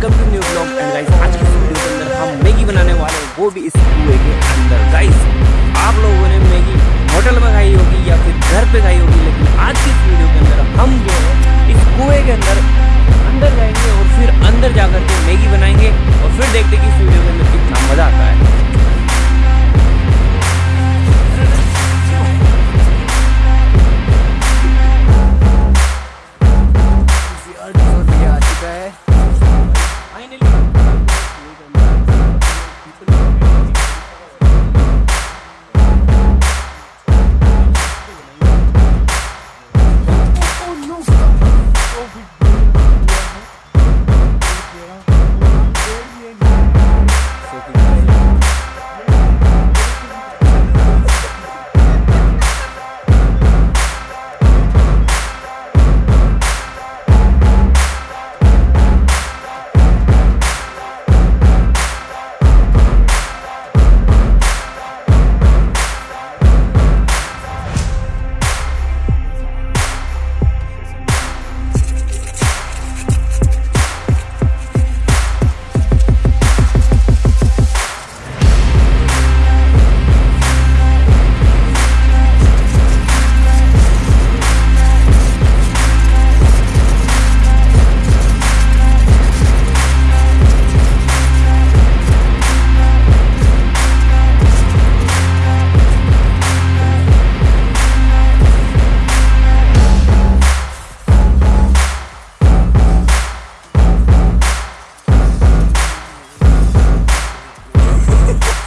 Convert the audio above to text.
Welcome to new blog and guys आज की video के अंदर हम मैगी बनाने वाले हैं। वो भी इस कुएँ के अंदर। गाइस आप लोगों ने मैगी होटल में खाई होगी या फिर घर पे खाई होगी, लेकिन आज की वीडियो के अंदर हम जो है, इस कुएँ के अंदर अंदर जाएँगे और फिर अंदर जाकर के मैगी बनाएँगे और फिर देखते कि इस वीडियो के अंदर कितना मज़ा आता है। है। ये स्वाद